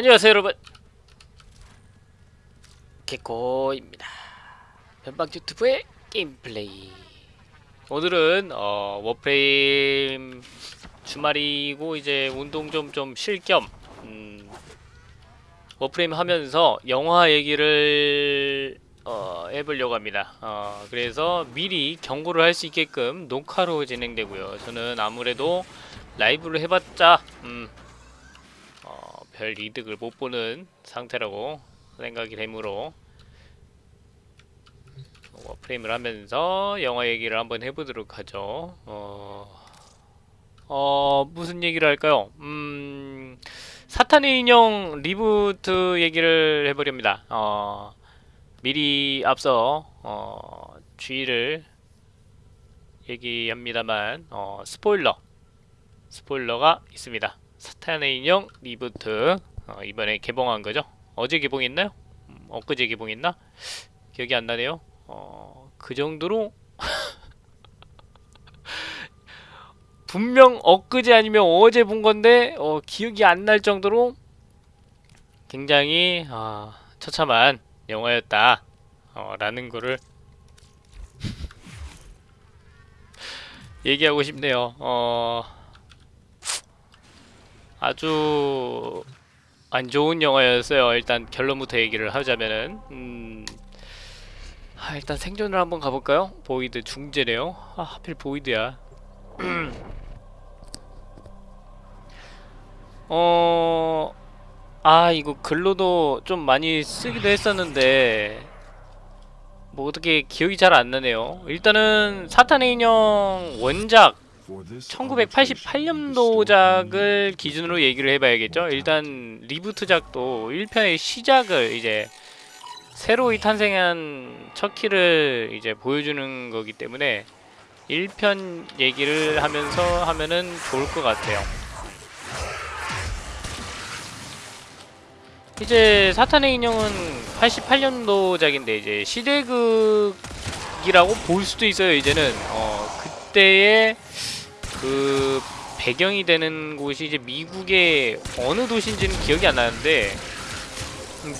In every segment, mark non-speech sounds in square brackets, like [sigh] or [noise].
안녕하세요 여러분. 개코입니다. 변방 유튜브의 게임플레이. 오늘은 어, Warframe 주말이고 이제 운동 좀 좀 쉴겸 음, Warframe 하면서 영화 얘기를 어, 해보려고 합니다. 어, 그래서 미리 경고를 할 수 있게끔 녹화로 진행되고요. 저는 아무래도 라이브를 해봤자 음, 어, 별 이득을 못 보는 상태라고 생각이 되므로 Warframe을 하면서 영화 얘기를 한번 해보도록 하죠. 어, 어 무슨 얘기를 할까요? 음, 사탄의 인형 reboot 얘기를 해보렵니다. 어, 미리 앞서 어, 주의를 얘기합니다만 어, 스포일러 스포일러가 있습니다. 사탄의 인형 reboot 어, 이번에 개봉한 거죠. 어제 개봉했나요? 음, 엊그제 개봉했나? 기억이 안 나네요. 어, 그 정도로 [laughs] 분명 엊그제 아니면 어제 본 건데 어, 기억이 안 날 정도로 굉장히 아, 처참한 영화였다 어, 라는 거를 [laughs] 얘기하고 싶네요. 어, 아주 안 좋은 영화였어요. 일단 결론부터 얘기를 하자면은 음, 아, 일단 생존을 한번 가볼까요? void 중재네요. 아, 하필 void야. [clears throat] 어, 아 이거 글로도 좀 많이 쓰기도 했었는데 뭐 어떻게 기억이 잘 안 나네요. 일단은 사탄의 인형 원작 1988년도작을 기준으로 얘기를 해봐야겠죠. 일단 리부트작도 1편의 시작을 이제 새로이 탄생한 척키를 이제 보여주는 거기 때문에 1편 얘기를 하면서 하면은 좋을 것 같아요. 이제 사탄의 인형은 88년도작인데 이제 시대극이라고 볼 수도 있어요. 이제는 어 그때의 그 배경이 되는 곳이 이제 미국의 어느 도시인지는 기억이 안 나는데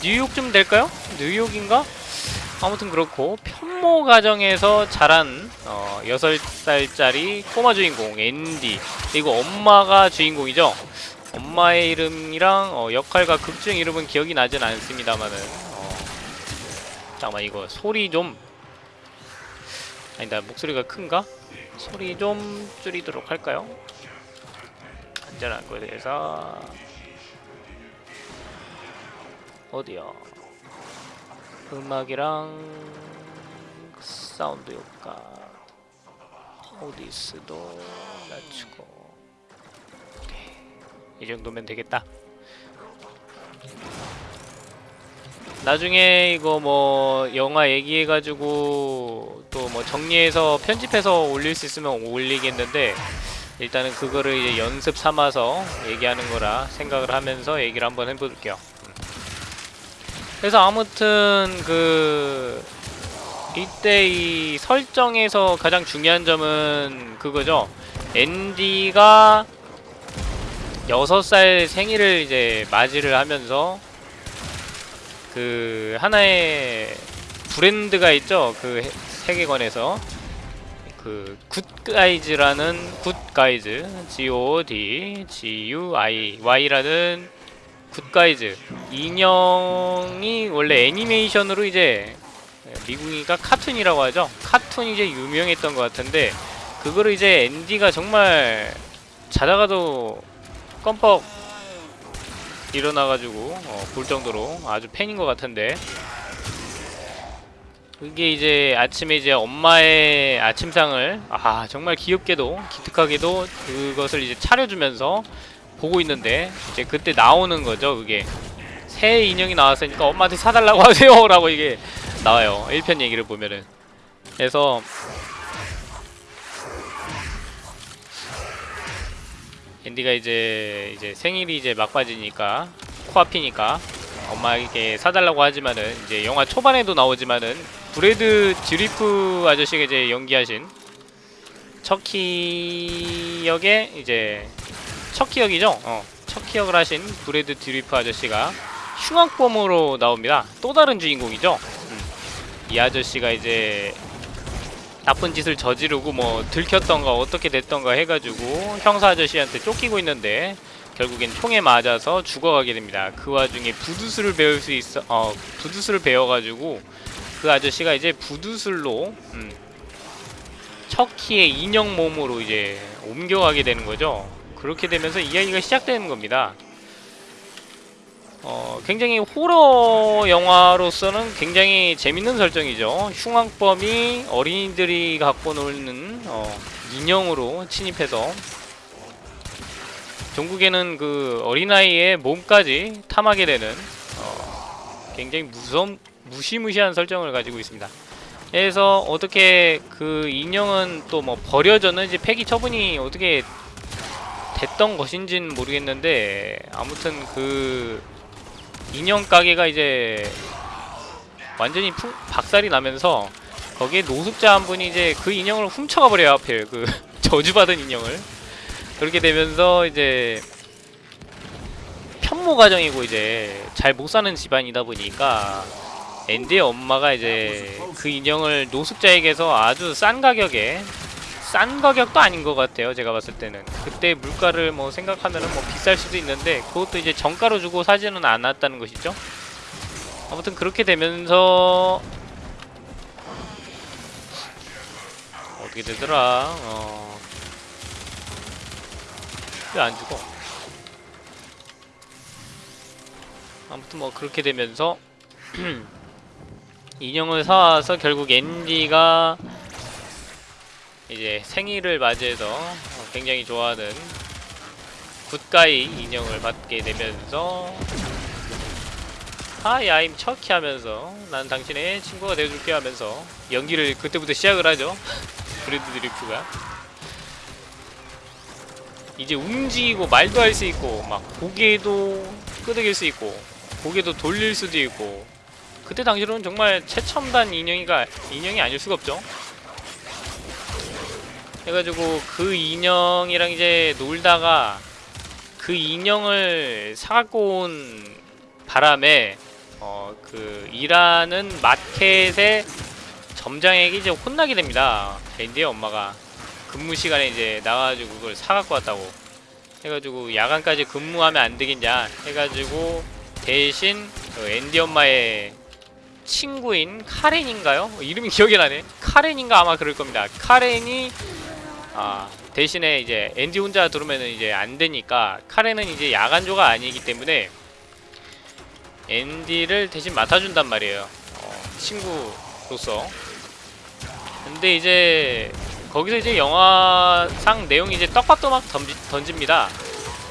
뉴욕쯤 될까요? 뉴욕인가? 아무튼 그렇고 편모 가정에서 자란 어, 6살짜리 꼬마 주인공 앤디 그리고 엄마가 주인공이죠 엄마의 이름이랑 어, 역할과 극중 이름은 기억이 나진 않습니다만은 어, 잠깐만 이거 소리 좀 아니다 목소리가 큰가? 소리 좀 줄이도록 할까요? 안전한 곳에서 어디요? 음악이랑 사운드 효과 오디스도 낮추고 오케이. 이 정도면 되겠다 나중에 이거 뭐 영화 얘기해가지고 또 뭐 정리해서 편집해서 올릴 수 있으면 올리겠는데 일단은 그거를 이제 연습 삼아서 얘기하는 거라 생각을 하면서 얘기를 한번 해볼게요. 그래서 아무튼 그 이때 이 설정에서 가장 중요한 점은 그거죠. 앤디가 6살 생일을 이제 맞이를 하면서 그 하나의 브랜드가 있죠? 그 세계관에서. 그 Good Guys라는 Good Guys. G-O-D G-U-I Y라는 Good Guys. 인형이 원래 애니메이션으로 이제 미국이니까 카툰이라고 하죠? 카툰이 이제 유명했던 것 같은데 그거를 이제 앤디가 정말 자다가도 껌뻑 일어나가지고 어, 볼 정도로 아주 팬인 것 같은데. 그게 이제 아침에 이제 엄마의 아침상을 아 정말 귀엽게도 기특하게도 그것을 이제 차려주면서 보고 있는데 이제 그때 나오는 거죠 그게. 새 인형이 나왔으니까 엄마한테 사달라고 [laughs] 하세요! 라고 이게 나와요. 1편 얘기를 보면은. 그래서 앤디가 이제 이제 생일이 이제 막바지니까 코앞이니까 엄마에게 사달라고 하지만은 이제 영화 초반에도 나오지만은 브래드 드리프 아저씨가 이제 연기하신 척키 역의 이제 척키 역이죠. 어. 첫 기억을 하신 브레드 드리프 아저씨가 흉악범으로 나옵니다. 또 다른 주인공이죠. 음. 이 아저씨가 이제 나쁜 짓을 저지르고 뭐 들켰던가 어떻게 됐던가 해가지고 형사 아저씨한테 쫓기고 있는데 결국엔 총에 맞아서 죽어가게 됩니다. 그 와중에 부두술을 배울 수 있어, 어 부두술을 배워가지고 그 아저씨가 이제 부두술로 음, 척키의 인형 몸으로 이제 옮겨가게 되는 거죠. 그렇게 되면서 이야기가 시작되는 겁니다. 어, 굉장히 호러 영화로서는 굉장히 재밌는 설정이죠. 흉악범이 어린이들이 갖고 놀는 어, 인형으로 침입해서 종국에는 그 어린아이의 몸까지 탐하게 되는 어, 굉장히 무섬 무시무시한 설정을 가지고 있습니다. 그래서 어떻게 그 인형은 또 뭐 버려졌는지 폐기 처분이 어떻게 됐던 것인지는 모르겠는데 아무튼 그 인형 가게가 이제 완전히 풍, 박살이 나면서 거기에 노숙자 한 분이 이제 그 인형을 훔쳐가 버려요 하필 그 [laughs] 저주받은 인형을. 그렇게 되면서 이제 편모 가정이고 이제 잘 못 사는 집안이다 보니까 앤디의 엄마가 이제 그 인형을 노숙자에게서 아주 싼 가격에 싼 가격도 아닌 것 같아요 제가 봤을 때는. 그때 물가를 뭐 생각하면 은 뭐 비쌀 수도 있는데 그것도 이제 정가로 주고 사지는 않았다는 것이죠. 아무튼 그렇게 되면서 어떻게 되더라? 어... 왜 안 죽어? 아무튼 뭐 그렇게 되면서 [clears throat] 인형을 사와서 결국 앤디가 이제 생일을 맞이해서 어, 굉장히 좋아하는 굿가이 인형을 받게 되면서 하이 아임 척키 하면서 난 당신의 친구가 되어줄게 하면서 연기를 그때부터 시작을 하죠. [laughs] 브래드 드리프가. 이제 움직이고 말도 할 수 있고 막 고개도 끄덕일 수 있고 고개도 돌릴 수도 있고 그때 당시로는 정말 최첨단 인형이가 인형이 아닐 수가 없죠 해가지고 그 인형이랑 이제 놀다가 그 인형을 사갖고 온 바람에 어 그 일하는 마켓의 점장에게 이제 혼나게 됩니다. 앤디의 엄마가 근무 시간에 이제 나와가지고 그걸 사갖고 왔다고 해가지고 야간까지 근무하면 안 되겠냐 해가지고 대신 그 앤디 엄마의 친구인 카렌인가요? 이름이 기억이 나네. 카렌인가 아마 그럴 겁니다. 카렌이 아 대신에 이제 앤디 혼자 들어오면은 이제 안 되니까 카렌은 이제 야간조가 아니기 때문에 앤디를 대신 맡아준단 말이에요. 어, 친구로서. 근데 이제 거기서 이제 영화상 내용이 이제 떡밥도막 던지, 던집니다.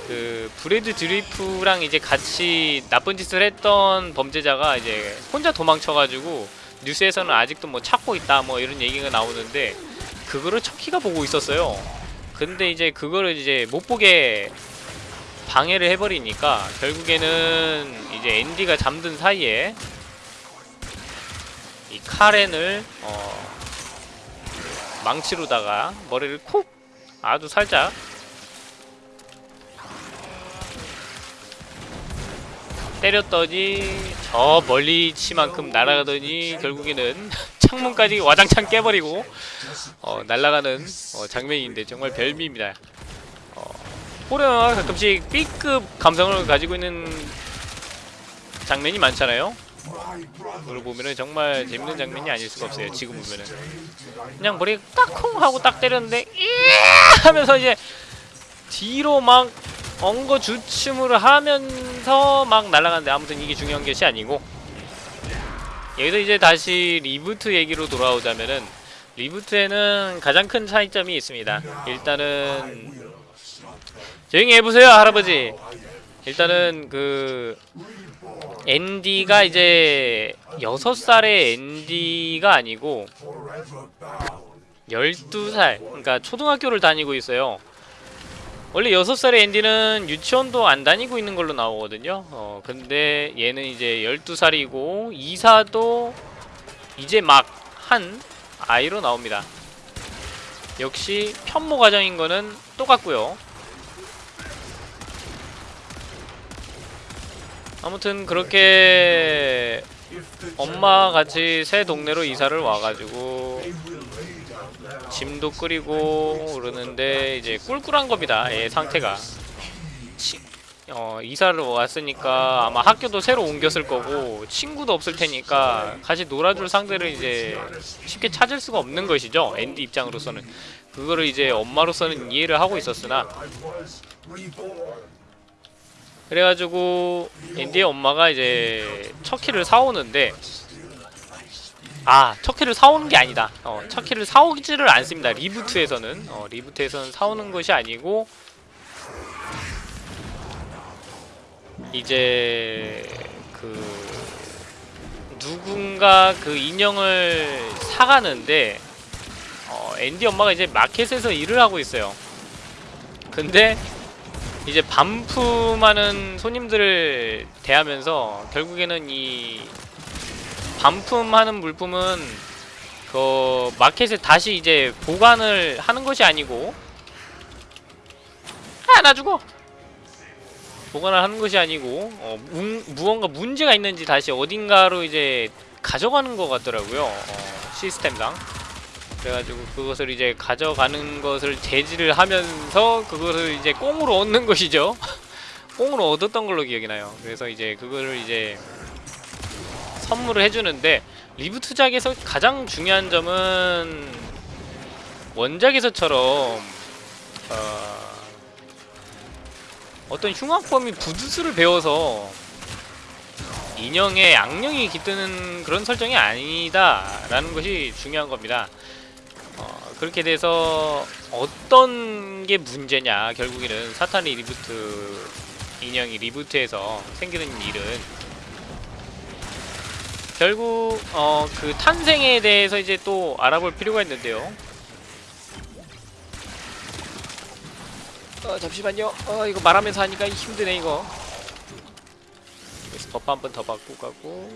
그 브래드 드리프랑 이제 같이 나쁜 짓을 했던 범죄자가 이제 혼자 도망쳐가지고 뉴스에서는 아직도 뭐 찾고 있다 뭐 이런 얘기가 나오는데 그거를 척키가 보고 있었어요. 근데 이제 그거를 이제 못 보게 방해를 해버리니까 결국에는 이제 앤디가 잠든 사이에 이 카렌을 어 망치로다가 머리를 콕 아주 살짝 때렸더니 저 멀리치만큼 날아가더니 결국에는 [laughs] 창문까지 와장창 깨버리고 어, 날아가는 어, 장면인데 정말 별미입니다. 어, 호러가 가끔씩 B급 감성을 가지고 있는 장면이 많잖아요. 그걸 보면은 정말 재밌는 장면이 아닐 수가 없어요. 지금 보면은 그냥 머리 까쿵 하고 딱 때렸는데 이 하면서 이제 뒤로 막 엉거 주춤을 하면서 막 날아가는데 아무튼 이게 중요한 것이 아니고 여기서 이제 다시 reboot 얘기로 돌아오자면은 리부트에는 가장 큰 차이점이 있습니다. 일단은 조용히 해보세요 할아버지. 일단은 그 앤디가 이제 6살의 앤디가 아니고 12살 그러니까 초등학교를 다니고 있어요. 원래 6살의 앤디는 유치원도 안 다니고 있는 걸로 나오거든요. 어, 근데 얘는 이제 12살이고 이사도 이제 막 한 아이로 나옵니다. 역시 편모 가정인 거는 똑같고요. 아무튼 그렇게 엄마 같이 새 동네로 이사를 와가지고 짐도 끓이고 그러는데 이제 꿀꿀한 겁니다. 얘 상태가. 치- 어, 이사를 왔으니까 아마 학교도 새로 옮겼을 거고 친구도 없을 테니까 같이 놀아줄 상대를 이제 쉽게 찾을 수가 없는 것이죠. 앤디 입장으로서는 그거를 이제 엄마로서는 이해를 하고 있었으나 그래가지고 앤디의 엄마가 이제 척키를 사오는데 아 척키를 사오는 게 아니다. 어, 척키를 사오지를 않습니다. 리부트에서는. 어, 리부트에서는 사오는 것이 아니고 이제 그 누군가 그 인형을 사가는데 어, 앤디 엄마가 이제 마켓에서 일을 하고 있어요. 근데 이제 반품하는 손님들을 대하면서 결국에는 이 반품하는 물품은 그 마켓에 다시 이제 보관을 하는 것이 아니고 아나 죽어 보관을 하는 것이 아니고 어, 무, 무언가 문제가 있는지 다시 어딘가로 이제 가져가는 것 같더라고요 어, 시스템상 그래가지고 그것을 이제 가져가는 것을 제지를 하면서 그것을 이제 꽁으로 얻는 것이죠. [laughs] 꽁으로 얻었던 걸로 기억이 나요. 그래서 이제 그거를 이제 선물을 해주는데 리부트작에서 가장 중요한 점은 원작에서처럼 어, 어떤 흉악범이 부두술을 배워서 인형에 악령이 깃드는 그런 설정이 아니다라는 것이 중요한 겁니다. 어, 그렇게 돼서 어떤 게 문제냐 결국에는 사탄의 reboot 인형이 reboot에서 생기는 일은 결국 어, 그 탄생에 대해서 이제 또 알아볼 필요가 있는데요. 어, 잠시만요. 어, 이거 말하면서 하니까 힘드네 이거. 여기서 buff 한 번 더 받고 가고.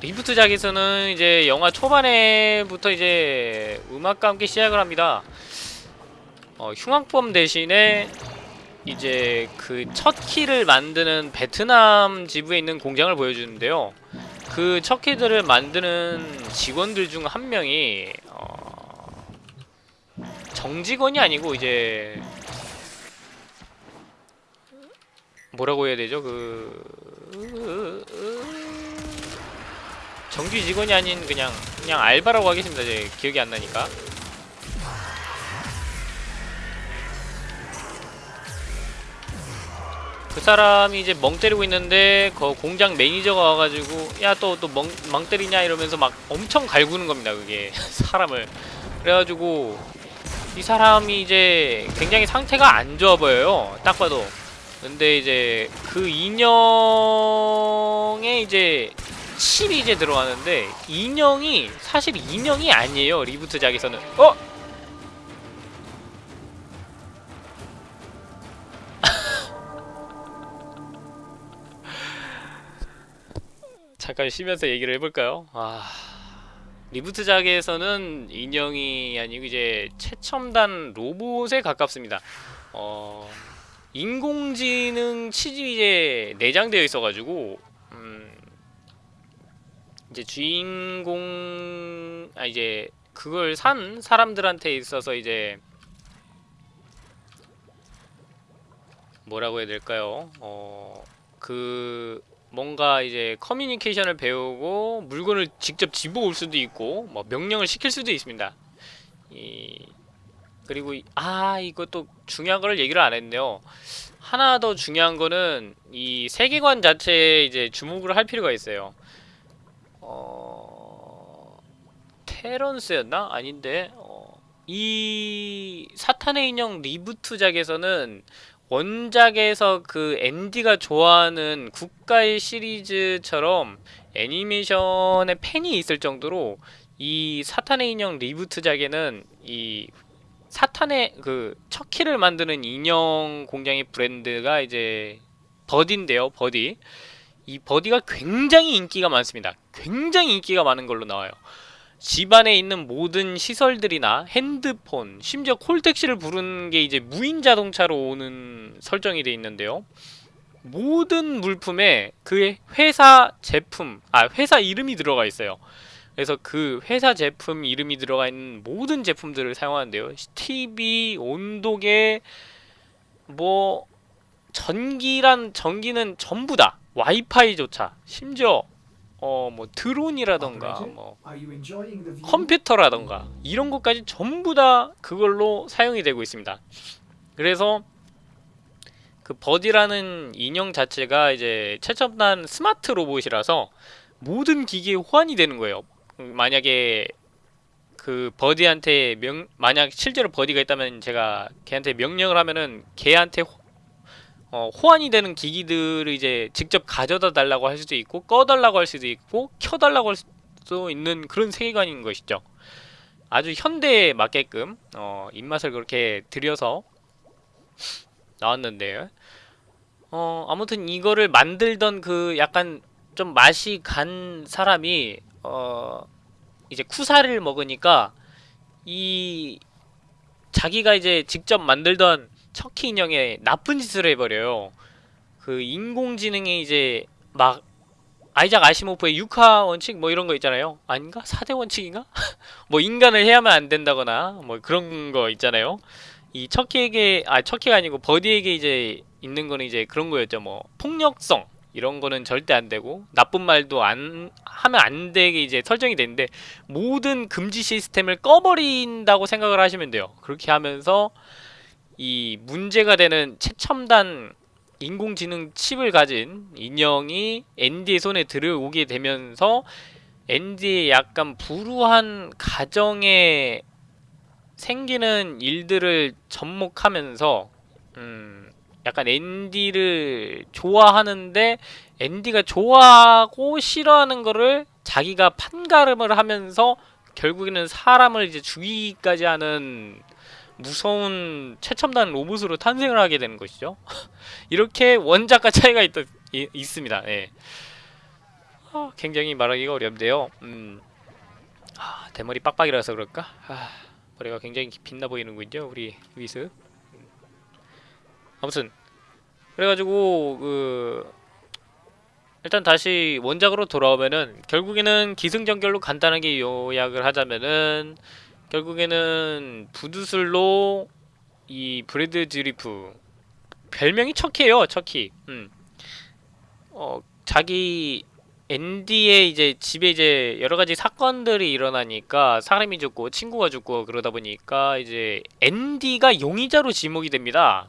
reboot작에서는 이제 영화 초반에부터 이제 음악과 함께 시작을 합니다. 어, 흉악범 대신에 이제 그 첫 키를 만드는 베트남 지부에 있는 공장을 보여주는데요. 그 첫 키들을 만드는 직원들 중 한 명이 어, 정직원이 아니고 이제 뭐라고 해야 되죠? 그 정규 직원이 아닌 그냥 그냥 알바라고 하겠습니다. 제 기억이 안 나니까. 그 사람이 이제 멍 때리고 있는데 그 공장 매니저가 와가지고 야 또 또 멍 때리냐 이러면서 막 엄청 갈구는 겁니다. 그게 [laughs] 사람을 그래가지고 이 사람이 이제 굉장히 상태가 안 좋아 보여요. 딱 봐도. 근데 이제 그 인형에 이제 칩이 이제 들어가는데 인형이 사실 인형이 아니에요 리부트작에서는 어? 잠깐 쉬면서 얘기를 해볼까요? 아 리부트작에서는 인형이 아니고 이제 최첨단 로봇에 가깝습니다 어 인공지능 이제 내장되어 있어가지고 음 이제 주인공 아 이제 그걸 산 사람들한테 있어서 이제 뭐라고 해야 될까요? 어 그 뭔가 이제 커뮤니케이션을 배우고 물건을 직접 집어 올 수도 있고 뭐 명령을 시킬 수도 있습니다. 이 그리고 이, 아 이것도 중요한 거를 얘기를 안 했네요. 하나 더 중요한 거는 이 세계관 자체에 이제 주목을 할 필요가 있어요. 어... 테런스였나? 아닌데 어... 이 사탄의 인형 리부트작에서는 원작에서 그 앤디가 좋아하는 국가의 시리즈처럼 애니메이션에 팬이 있을 정도로 이 사탄의 인형 reboot작에는 이 사탄의 그 척키를 만드는 인형 공장의 브랜드가 이제 버디인데요 버디 이 버디가 굉장히 인기가 많습니다. 굉장히 인기가 많은 걸로 나와요. 집안에 있는 모든 시설들이나 핸드폰, 심지어 콜택시를 부르는 게 이제 무인 자동차로 오는 설정이 돼 있는데요. 모든 물품에 그 회사 제품, 아 회사 이름이 들어가 있어요. 그래서 그 회사 제품 이름이 들어가 있는 모든 제품들을 사용하는데요. TV, 온도계, 뭐 전기란 전기는 전부 다 와이파이조차 심지어 어 뭐 드론이라던가 뭐 the view? 컴퓨터라던가 이런 것까지 전부 다 그걸로 사용이 되고 있습니다. 그래서 그 버디라는 인형 자체가 이제 최첨단 스마트 로봇이라서 모든 기기에 호환이 되는 거예요. 음, 만약에 그 버디한테 명 만약 실제로 버디가 있다면 제가 걔한테 명령을 하면은 걔한테 호, 어, 호환이 되는 기기들을 이제 직접 가져다 달라고 할 수도 있고 꺼달라고 할 수도 있고 켜달라고 할 수도 있는 그런 세계관인 것이죠. 아주 현대에 맞게끔 어, 입맛을 그렇게 들여서 나왔는데 어 아무튼 이거를 만들던 그 약간 좀 맛이 간 사람이 어 이제 쿠사를 먹으니까 이 자기가 이제 직접 만들던 척키 인형에 나쁜 짓을 해버려요. 그 인공지능이 이제 막 아이작 아시모프의 육하 원칙 뭐 이런 거 있잖아요. 아닌가? 4대 원칙인가? [laughs] 뭐 인간을 해야만 안 된다거나 뭐 그런 거 있잖아요. 이 척키에게 아 척키가 아니고 버디에게 이제 있는 거는 이제 그런 거였죠. 뭐 폭력성 이런 거는 절대 안 되고 나쁜 말도 안 하면 안 되게 이제 설정이 되는데 모든 금지 시스템을 꺼버린다고 생각을 하시면 돼요. 그렇게 하면서 이 문제가 되는 최첨단 인공지능 칩을 가진 인형이 앤디의 손에 들어오게 되면서 앤디의 약간 불우한 가정에 생기는 일들을 접목하면서 음 약간 앤디를 좋아하는데 앤디가 좋아하고 싫어하는 거를 자기가 판가름을 하면서 결국에는 사람을 이제 죽이기까지 하는 무서운 최첨단 로봇으로 탄생을 하게 되는 것이죠. [laughs] 이렇게 원작과 차이가 있, 이, 있습니다. 예. 아, 굉장히 말하기가 어렵네요. 음. 아, 대머리 빡빡이라서 그럴까? 아, 머리가 굉장히 빛나 보이는군요, 우리 위스. 아무튼 그래가지고 그 일단 다시 원작으로 돌아오면은 결국에는 기승전결로 간단하게 요약을 하자면은 결국에는 부두술로 이 브래드 듀리프 별명이 척키예요 척키 음. 어 자기 앤디의 이제 집에 이제 여러 가지 사건들이 일어나니까 사람이 죽고 친구가 죽고 그러다 보니까 이제 앤디가 용의자로 지목이 됩니다.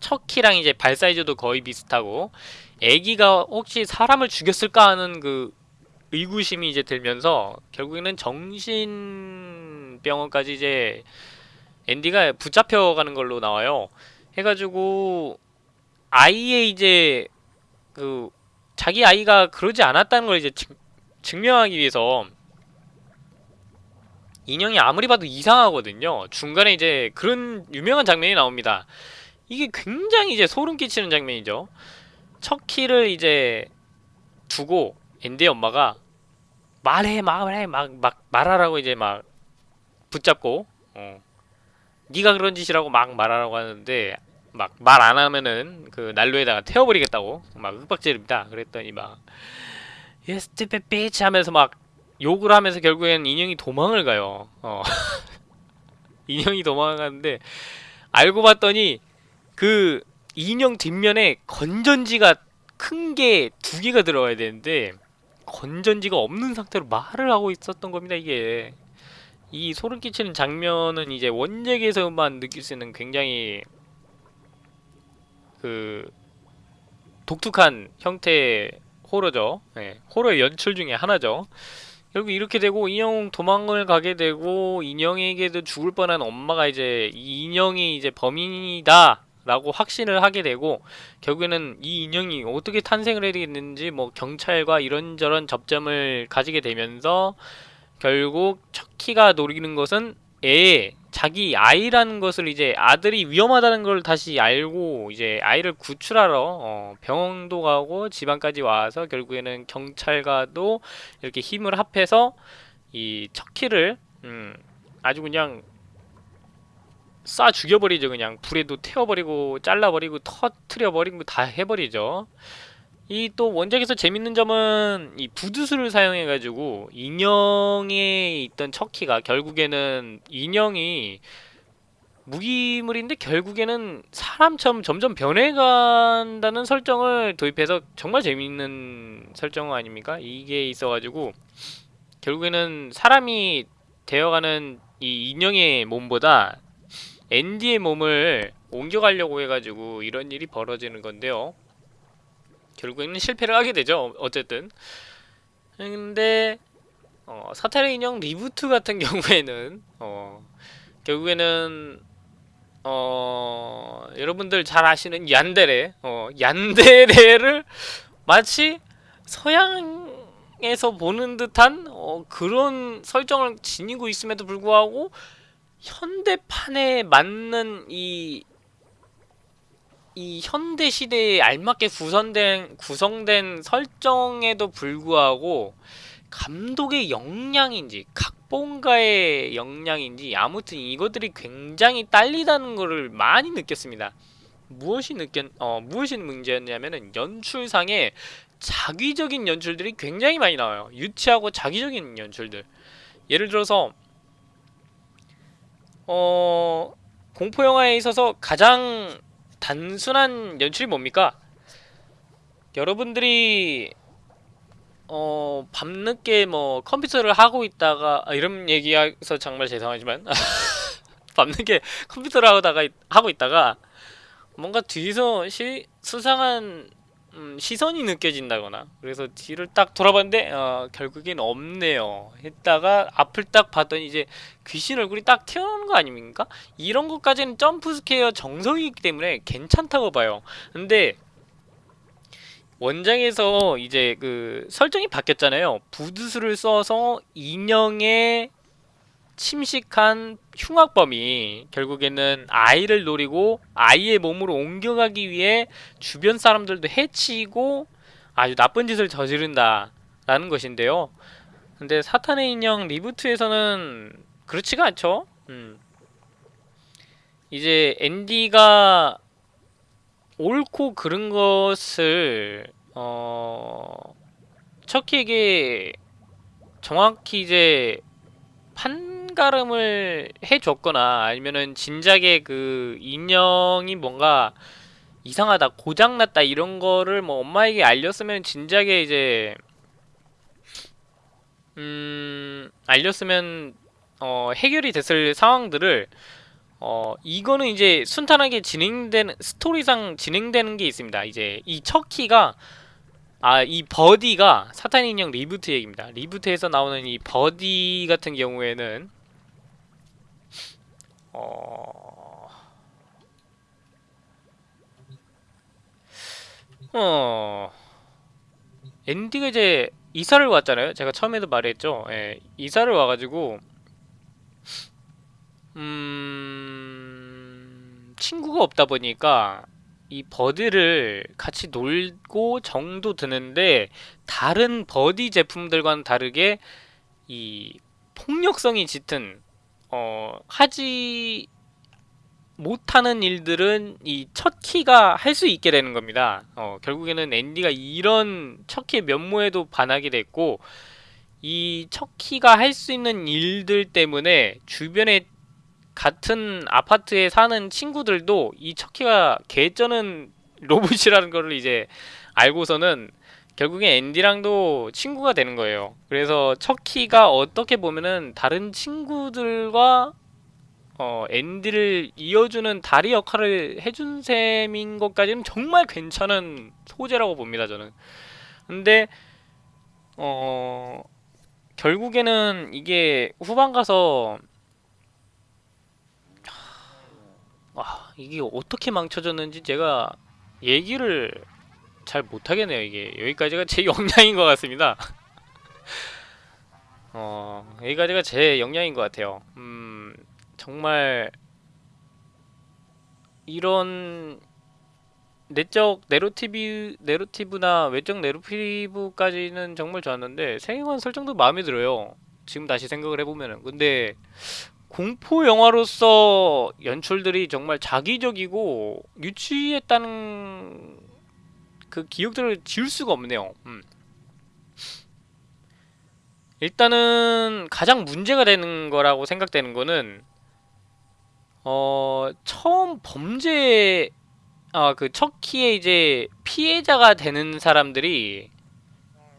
척키랑 이제 발 사이즈도 거의 비슷하고 애기가 혹시 사람을 죽였을까 하는 그 의구심이 이제 들면서 결국에는 정신 병원까지 이제 앤디가 붙잡혀가는 걸로 나와요. 해가지고 아이의 이제 그 자기 아이가 그러지 않았다는 걸 이제 증, 증명하기 위해서 인형이 아무리 봐도 이상하거든요. 중간에 이제 그런 유명한 장면이 나옵니다. 이게 굉장히 이제 소름 끼치는 장면이죠. 척키를 이제 두고 앤디의 엄마가 말해 말해 막 막 말하라고 이제 막 붙잡고 어 네가 그런 짓이라고 막 말하라고 하는데 막 말 안 하면은 그 난로에다가 태워버리겠다고 막 윽박지릅니다. 그랬더니 막 You stupid bitch 하면서 막 욕을 하면서 결국엔 인형이 도망을 가요. 어. [laughs] 인형이 도망을 가는데 알고 봤더니 그 인형 뒷면에 건전지가 큰 게 두 개가 들어가야 되는데 건전지가 없는 상태로 말을 하고 있었던 겁니다 이게 이 소름 끼치는 장면은 이제 원작에서만 느낄 수 있는 굉장히 그 독특한 형태의 호러죠. 네, 호러의 연출 중에 하나죠. 결국 이렇게 되고 인형 도망을 가게 되고 인형에게도 죽을 뻔한 엄마가 이제 이 인형이 이제 범인이다 라고 확신을 하게 되고 결국에는 이 인형이 어떻게 탄생을 해야 되겠는지 뭐 경찰과 이런저런 접점을 가지게 되면서 결국 척키가 노리는 것은 애 자기 아이라는 것을 이제 아들이 위험하다는 걸 다시 알고 이제 아이를 구출하러 어 병원도 가고 지방까지 와서 결국에는 경찰과도 이렇게 힘을 합해서 이 척키를 음, 아주 그냥 쏴 죽여버리죠. 그냥 불에도 태워버리고 잘라버리고 터트려버리고 다 해버리죠 이 또 원작에서 재밌는 점은 이 부두수를 사용해가지고 인형에 있던 척키가 결국에는 인형이 무기물인데 결국에는 사람처럼 점점 변해간다는 설정을 도입해서 정말 재밌는 설정 아닙니까? 이게 있어가지고 결국에는 사람이 되어가는 이 인형의 몸보다 앤디의 몸을 옮겨가려고 해가지고 이런 일이 벌어지는 건데요. 결국에는 실패를 하게 되죠. 어쨌든. 근데 어, 사탄의 인형 reboot 같은 [laughs] 경우에는 어, 결국에는 어, 여러분들 잘 아시는 얀데레 어, 얀데레를 마치 서양에서 보는 듯한 어, 그런 설정을 지니고 있음에도 불구하고 현대판에 맞는 이, 이 현대 시대에 알맞게 구성된, 구성된 설정에도 불구하고 감독의 역량인지 각본가의 역량인지 아무튼 이것들이 굉장히 딸리다는 것을 많이 느꼈습니다. 무엇이 느꼈 어 무엇이 문제였냐면은 연출상에 자기적인 연출들이 굉장히 많이 나와요. 유치하고 자기적인 연출들. 예를 들어서 어 공포 영화에 있어서 가장 단순한 연출이 뭡니까? 여러분들이 어 밤늦게 뭐 컴퓨터를 하고 있다가 아, 이런 얘기해서 정말 죄송하지만 [laughs] 밤늦게 컴퓨터를 하다가 하고 있다가 뭔가 뒤에서 시, 수상한 음, 시선이 느껴진다거나. 그래서 뒤를 딱 돌아봤는데 어, 결국엔 없네요. 했다가 앞을 딱 봤더니 이제 귀신 얼굴이 딱 튀어나오는 거 아닙니까? 이런 것까지는 jump scare 정석이기 때문에 괜찮다고 봐요. 근데 원작에서 이제 그 설정이 바뀌었잖아요. 부두술을 써서 인형의 침식한 흉악범이 결국에는 아이를 노리고 아이의 몸으로 옮겨가기 위해 주변 사람들도 해치고 아주 나쁜 짓을 저지른다 라는 것인데요 근데 사탄의 인형 리부트에서는 그렇지가 않죠 음. 이제 앤디가 옳고 그른 것을 어 척키에게 정확히 이제 판 가름을 해줬거나 아니면은 진작에 그 인형이 뭔가 이상하다 고장났다 이런 거를 뭐 엄마에게 알렸으면 진작에 이제 음 알렸으면 어 해결이 됐을 상황들을 어 이거는 이제 순탄하게 진행되는 스토리상 진행되는 게 있습니다 이제 이 척키가 아, 이 버디가 사탄 인형 reboot 얘기입니다. reboot에서 나오는 이 버디 같은 경우에는 어... 어... 앤디가 이제 이사를 왔잖아요. 제가 처음에도 말했죠. 예, 이사를 와가지고 음... 친구가 없다 보니까 이 버디를 같이 놀고 정도 드는데 다른 버디 제품들과는 다르게 이 폭력성이 짙은 어 하지 못하는 일들은 이 첫 키가 할 수 있게 되는 겁니다. 어 결국에는 앤디가 이런 첫 키의 면모에도 반하게 됐고 이 첫 키가 할 수 있는 일들 때문에 주변에 같은 아파트에 사는 친구들도 이 척키가 개쩌는 [laughs] 로봇이라는 거를 이제 알고서는 결국에 앤디랑도 친구가 되는 거예요. 그래서 척키가 어떻게 보면은 다른 친구들과 어, 앤디를 이어주는 다리 역할을 해준 셈인 것까지는 정말 괜찮은 소재라고 봅니다, 저는. 근데 어 결국에는 이게 후반 가서 아 이게 어떻게 망쳐졌는지 제가 얘기를 잘 못하겠네요 이게. 여기까지가 제 [laughs] 역량인 것 같습니다. [laughs] 어 여기까지가 제 역량인 것 같아요. 음 정말 이런 내적 내로티브 내로티브나 외적 내로티브까지는 정말 좋았는데 세계관 설정도 마음에 들어요. 지금 다시 생각을 해보면은. 근데 공포 영화로서 연출들이 정말 자기적이고 유치했다는 그 기억들을 지울 수가 없네요. 음. 일단은 가장 문제가 되는 거라고 생각되는 거는 어 처음 범죄 아그 척키의 이제 피해자가 되는 사람들이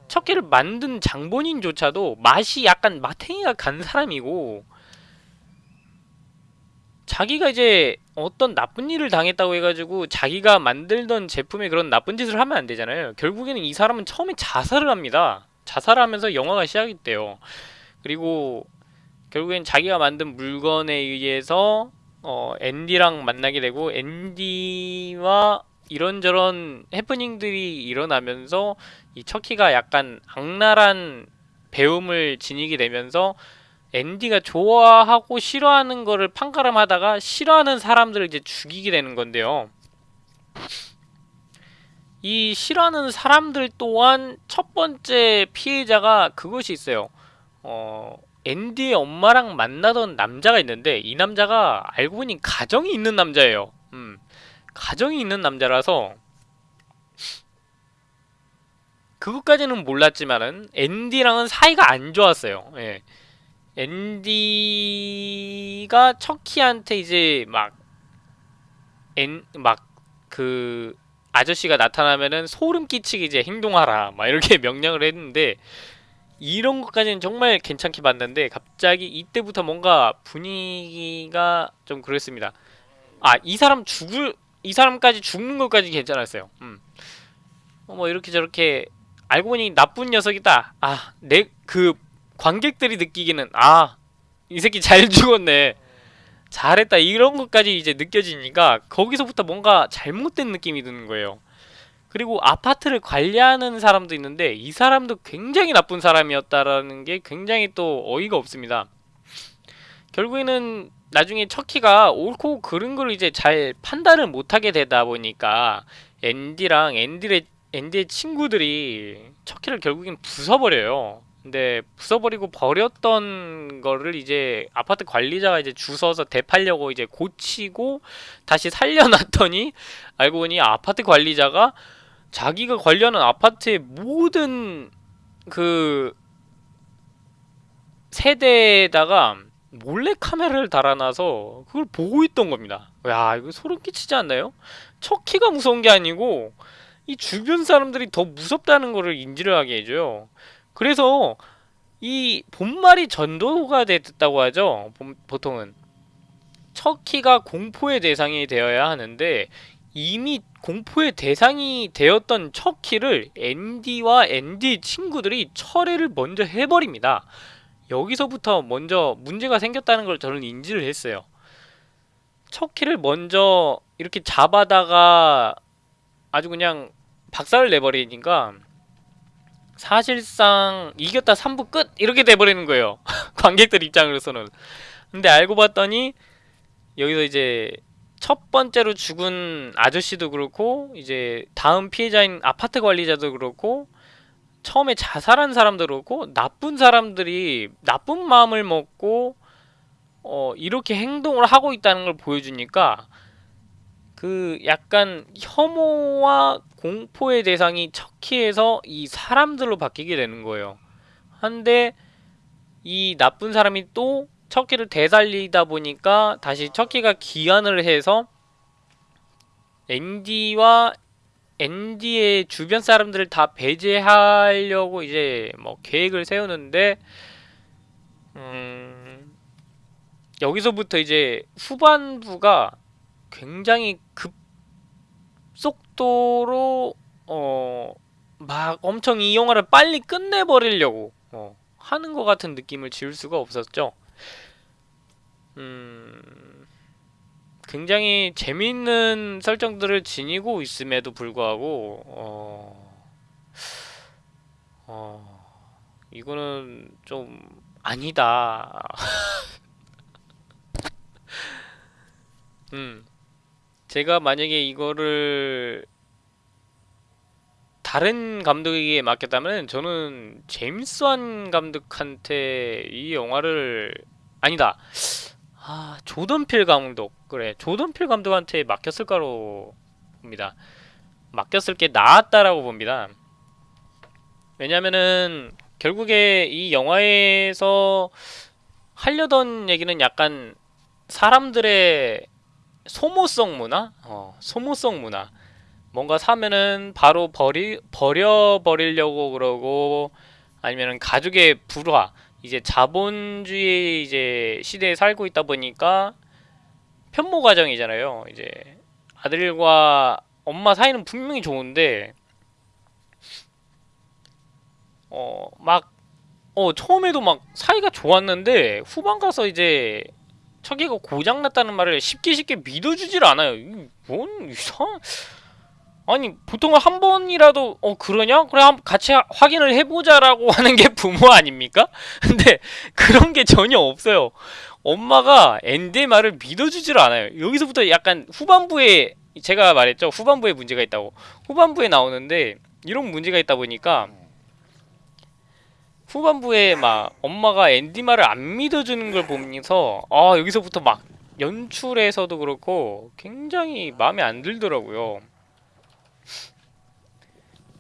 척키를 만든 장본인조차도 맛이 약간 마탱이가 간 사람이고 자기가 이제 어떤 나쁜 일을 당했다고 해가지고 자기가 만들던 제품에 그런 나쁜 짓을 하면 안 되잖아요. 결국에는 이 사람은 처음에 자살을 합니다. 자살을 하면서 영화가 시작이 돼요. 그리고 결국엔 자기가 만든 물건에 의해서 어, 앤디랑 만나게 되고 앤디와 이런저런 해프닝들이 일어나면서 이 척키가 약간 악랄한 배움을 지니게 되면서 앤디가 좋아하고 싫어하는 거를 판가름하다가 싫어하는 사람들을 이제 죽이게 되는 건데요. 이 싫어하는 사람들 또한 첫 번째 피해자가 그것이 있어요. 어, 앤디의 엄마랑 만나던 남자가 있는데 이 남자가 알고 보니 가정이 있는 남자예요. 음, 가정이 있는 남자라서 그것까지는 몰랐지만은 앤디랑은 사이가 안 좋았어요. 예. 앤디가 척키한테 이제 막 앤 막 그 아저씨가 나타나면은 소름 끼치게 이제 행동하라 막 이렇게 [laughs] 명령을 했는데 이런 것까지는 정말 괜찮게 봤는데 갑자기 이때부터 뭔가 분위기가 좀 그랬습니다. 아 이 사람 죽을 이 사람까지 죽는 것까지 괜찮았어요. 음. 어, 뭐 이렇게 저렇게 알고 보니 나쁜 녀석이다. 아 내 그 관객들이 느끼기는 아 이 새끼 잘 [laughs] 죽었네. 잘했다 이런 것까지 이제 느껴지니까 거기서부터 뭔가 잘못된 느낌이 드는 거예요. 그리고 아파트를 관리하는 사람도 있는데 이 사람도 굉장히 나쁜 사람이었다라는 게 굉장히 또 어이가 없습니다. 결국에는 나중에 척키가 옳고 그른 걸 이제 잘 판단을 못하게 되다 보니까 앤디랑 앤디의, 앤디의 친구들이 척키를 결국엔 부숴버려요. 근데 부숴버리고 버렸던 거를 이제 아파트 관리자가 이제 주워서 되팔려고 이제 고치고 다시 살려놨더니 알고 보니 아파트 관리자가 자기가 관리하는 아파트의 모든 그 세대에다가 몰래 카메라를 달아놔서 그걸 보고 있던 겁니다. 야 이거 소름 끼치지 않나요? 척키가 무서운 게 아니고 이 주변 사람들이 더 무섭다는 거를 인지를 하게 해줘요. 그래서 이 본말이 전도가 됐다고 하죠. 보통은 척키가 공포의 대상이 되어야 하는데 이미 공포의 대상이 되었던 척키를 앤디와 앤디 친구들이 철회를 먼저 해버립니다. 여기서부터 먼저 문제가 생겼다는 걸 저는 인지를 했어요. 척키를 먼저 이렇게 잡아다가 아주 그냥 박살을 내버리니까 사실상 이겼다 3부 끝? 이렇게 돼버리는 거예요. [laughs] 관객들 입장으로서는. 근데 알고 봤더니 여기서 이제 첫 번째로 죽은 아저씨도 그렇고 이제 다음 피해자인 아파트 관리자도 그렇고 처음에 자살한 사람도 그렇고 나쁜 사람들이 나쁜 마음을 먹고 어 이렇게 행동을 하고 있다는 걸 보여주니까 그 약간 혐오와 공포의 대상이 척키에서 이 사람들로 바뀌게 되는 거예요. 한데 이 나쁜 사람이 또 척키를 되살리다 보니까 다시 척키가 기한을 해서 앤디와 앤디의 주변 사람들을 다 배제하려고 이제 뭐 계획을 세우는데 음 여기서부터 이제 후반부가 굉장히 급 속도로 어 막 엄청 이 영화를 빨리 끝내버리려고 어, 하는 것 같은 느낌을 지울 수가 없었죠. 음, 굉장히 재미있는 설정들을 지니고 있음에도 불구하고 어, 어, 이거는 좀 아니다. [laughs] 음. 제가 만약에 이거를 다른 감독에게 맡겼다면 저는 제임스 완 감독한테 이 영화를 아니다. 아 조던 필 감독 그래 조던 필 감독한테 맡겼을 거로 봅니다. 맡겼을 게 나았다라고 봅니다. 왜냐면은 결국에 이 영화에서 하려던 얘기는 약간 사람들의 소모성 문화, 어, 소모성 문화. 뭔가 사면은 바로 버리 버려 버리려고 그러고 아니면은 가족의 불화. 이제 자본주의 이제 시대에 살고 있다 보니까 편모 가정이잖아요. 이제 아들과 엄마 사이는 분명히 좋은데 어 막 어 처음에도 막 사이가 좋았는데 후반 가서 이제 저기가 고장 났다는 말을 쉽게 쉽게 믿어주질 않아요. 이뭔 이상 아니 보통은 한 번이라도 어 그러냐? 그래 한번 같이 하- 확인을 해보자라고 [laughs] 하는 게 부모 아닙니까? 근데 그런 게 전혀 없어요. 엄마가 앤디의 말을 믿어주질 않아요. 여기서부터 약간 후반부에 제가 말했죠. 후반부에 문제가 있다고. 후반부에 나오는데 이런 문제가 있다 보니까 후반부에 막 엄마가 앤디 말을 안 믿어주는 걸 보면서 아 여기서부터 막 연출에서도 그렇고 굉장히 마음에 안 들더라고요.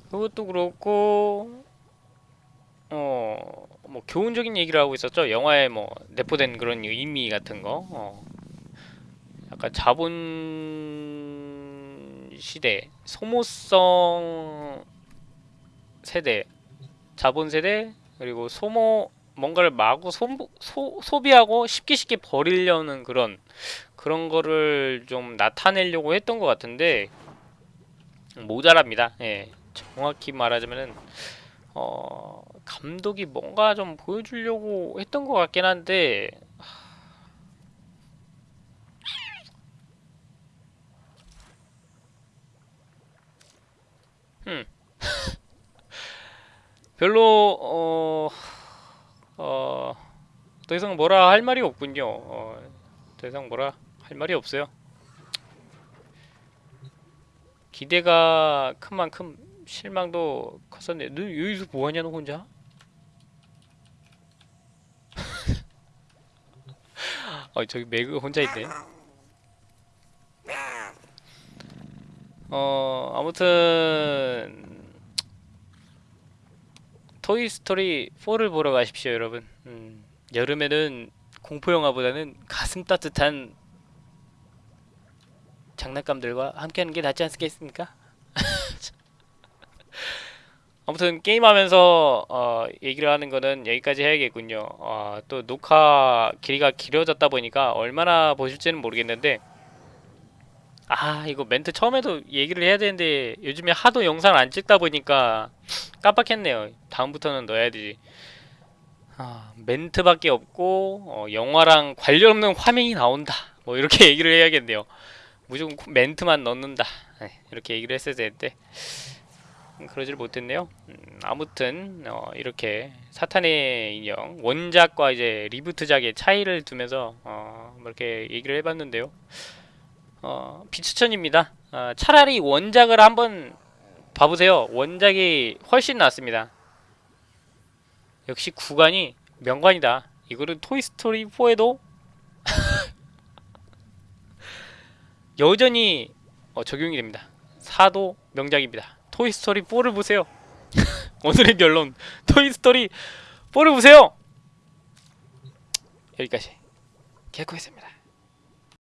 그것도 그렇고 어 뭐 교훈적인 얘기를 하고 있었죠. 영화에 뭐 내포된 그런 의미 같은 거. 어. 약간 자본 시대, 소모성 세대, 자본 세대 그리고 소모 뭔가를 마구 소, 소, 소비하고 쉽게 쉽게 버리려는 그런 그런 거를 좀 나타내려고 했던 것 같은데 모자랍니다. 예, 정확히 말하자면은 어 감독이 뭔가 좀 보여주려고 했던 것 같긴 한데 음 별로 어, 어, 더 이상 뭐라 할 말이 없군요. 어, 더 이상 뭐라 할 말이 없어요. 기대가 큰 만큼 실망도 컸었네. 너 여기서 뭐하냐 너 혼자? [laughs] 어 저기 매그 혼자 있네. 어 아무튼 토이스토리 4를 보러 가십시오, 여러분. 음, 여름에는 공포 영화보다는 가슴 따뜻한 장난감들과 함께하는 게 낫지 않겠습니까? [laughs] 아무튼 게임하면서 어, 얘기를 하는 거는 여기까지 해야겠군요. 어, 또 녹화 길이가 길어졌다 보니까 얼마나 보실지는 모르겠는데 아 이거 멘트 처음에도 얘기를 해야 되는데 요즘에 하도 영상 안 찍다 보니까 깜빡했네요. 다음부터는 넣어야 되지. 아, 멘트밖에 없고 어, 영화랑 관련 없는 화면이 나온다. 뭐 이렇게 [laughs] 얘기를 해야겠네요. 무조건 코- 멘트만 넣는다. 네, 이렇게 얘기를 했어야 되는데 음, 그러질 못했네요. 음, 아무튼 어, 이렇게 사탄의 인형 원작과 이제 리부트작의 차이를 두면서 어, 뭐 이렇게 얘기를 해봤는데요. 어, 비추천입니다. 어, 차라리 원작을 한번 봐보세요. 원작이 훨씬 낫습니다. 역시 구관이 명관이다. 이거는 토이스토리 4에도 [laughs] 여전히 어, 적용이 됩니다. 4도 명작입니다. 토이스토리 4를 보세요. [laughs] 오늘의 결론 토이스토리 4를 보세요. 여기까지 개코했습니다.